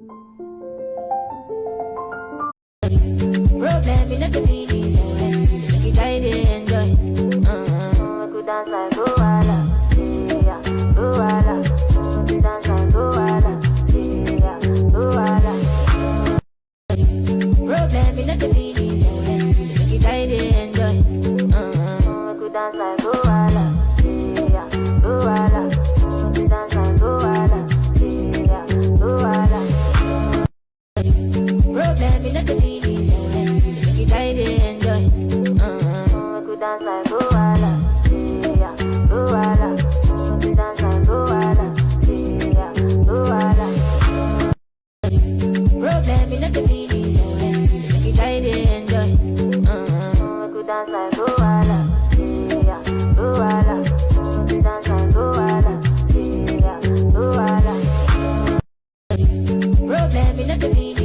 Música problem in the TV.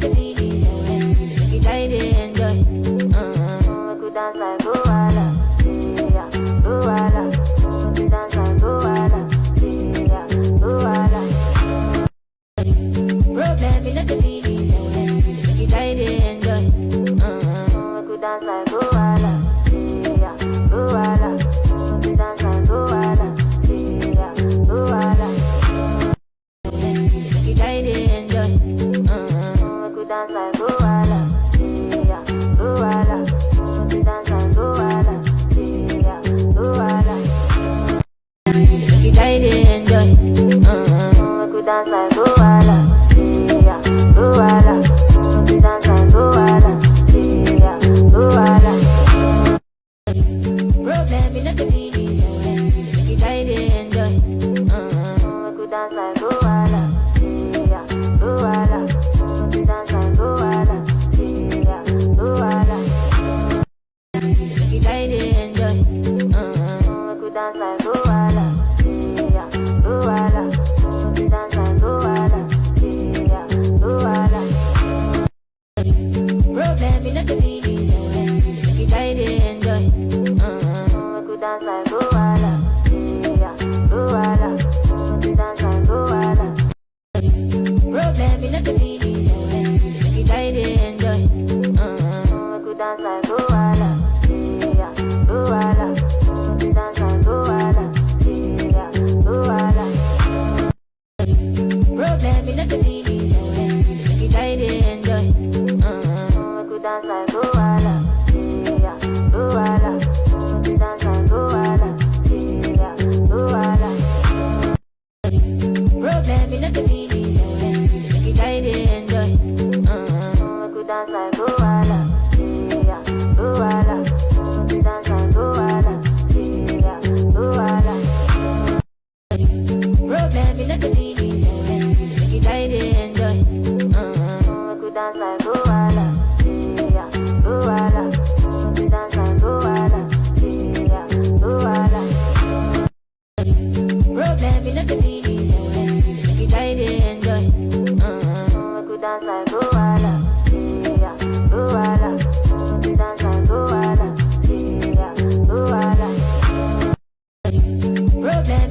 the. Make it guys enjoy. Uh-huh. Make you dance like Luala, yeah, Luala. February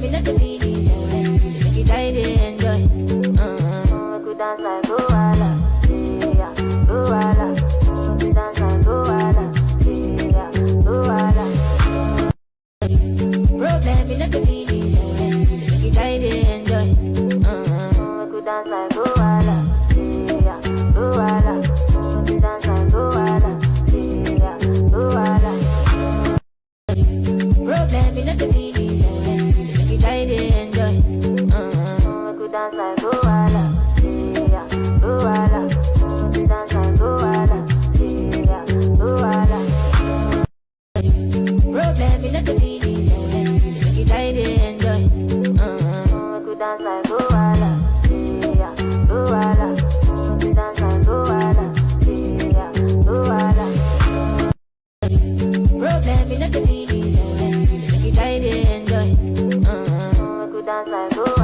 me let the feeling She make it I enjoy. Uh-huh. Make we dance like Luala we dance like Luala Yeah, Luala make it enjoy. Uh-huh. We dance like Uh-huh. Make you